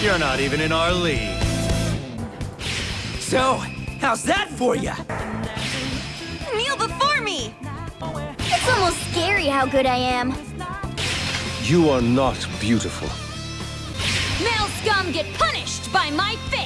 You're not even in our league. So, how's that for you? Kneel before me! It's almost scary how good I am. You are not beautiful. Male scum get punished by my fist!